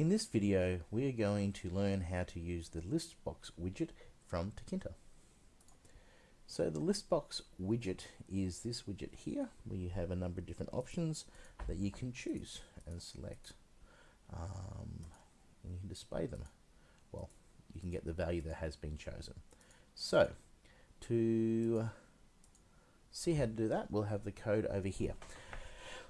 In this video, we are going to learn how to use the Listbox widget from Tkinter. So the Listbox widget is this widget here, where you have a number of different options that you can choose and select. Um, and you can display them. Well, you can get the value that has been chosen. So, to see how to do that, we'll have the code over here.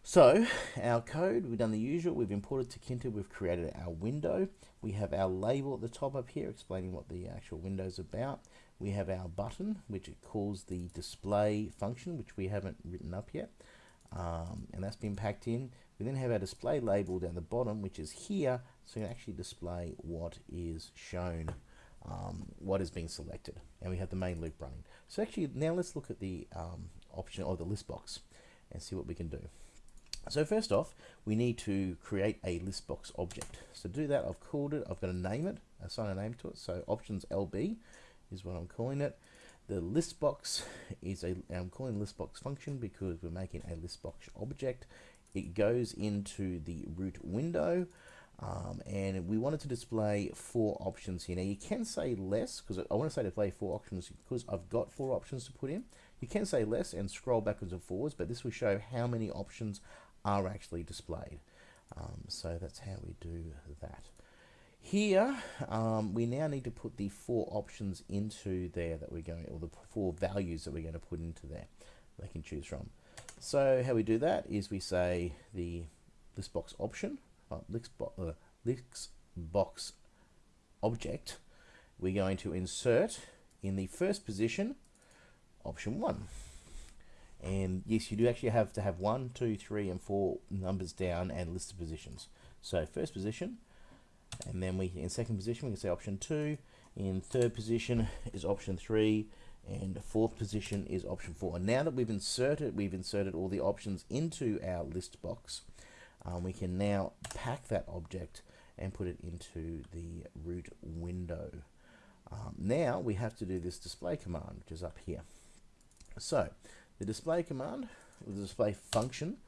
So our code, we've done the usual, we've imported to Tkinter, we've created our window. We have our label at the top up here explaining what the actual window is about. We have our button, which it calls the display function, which we haven't written up yet. Um, and that's been packed in. We then have our display label down the bottom, which is here, so you can actually display what is shown, um, what is being selected. And we have the main loop running. So actually, now let's look at the um, option or the list box and see what we can do. So first off, we need to create a list box object. So to do that, I've called it, I've got to name it, assign a name to it. So options LB is what I'm calling it. The list box is a, I'm calling list box function because we're making a list box object. It goes into the root window. Um, and we wanted to display four options here. Now you can say less, because I want to say display four options because I've got four options to put in. You can say less and scroll backwards and forwards, but this will show how many options are actually displayed. Um, so that's how we do that. Here, um, we now need to put the four options into there that we're going, or the four values that we're going to put into there they can choose from. So how we do that is we say the list box option, uh, list, bo uh, list box object, we're going to insert in the first position option one. And yes, you do actually have to have one, two, three, and four numbers down and list of positions. So first position, and then we in second position we can say option two. In third position is option three, and fourth position is option four. And now that we've inserted, we've inserted all the options into our list box. Um, we can now pack that object and put it into the root window. Um, now we have to do this display command, which is up here. So the display command, the display function,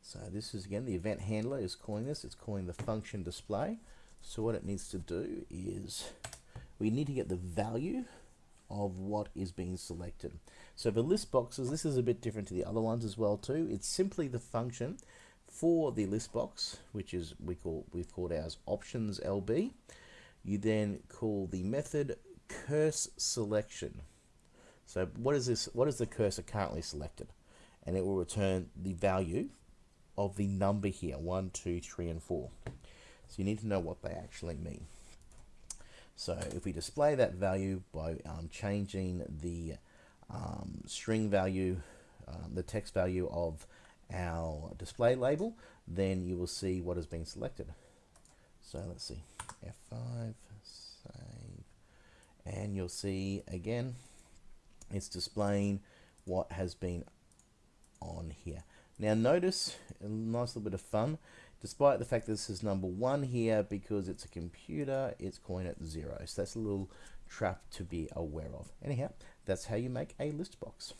so this is again the event handler is calling this, it's calling the function display. So what it needs to do is we need to get the value of what is being selected. So for list boxes, this is a bit different to the other ones as well too. It's simply the function for the list box, which is we call we've called ours options LB. You then call the method curselection. So what is this? What is the cursor currently selected? And it will return the value of the number here, one, two, three, and four. So you need to know what they actually mean. So if we display that value by um, changing the um, string value, um, the text value of our display label, then you will see what has been selected. So let's see, F5, save, and you'll see again it's displaying what has been on here. Now notice, a nice little bit of fun, despite the fact that this is number one here, because it's a computer, it's calling it zero. So that's a little trap to be aware of. Anyhow, that's how you make a list box.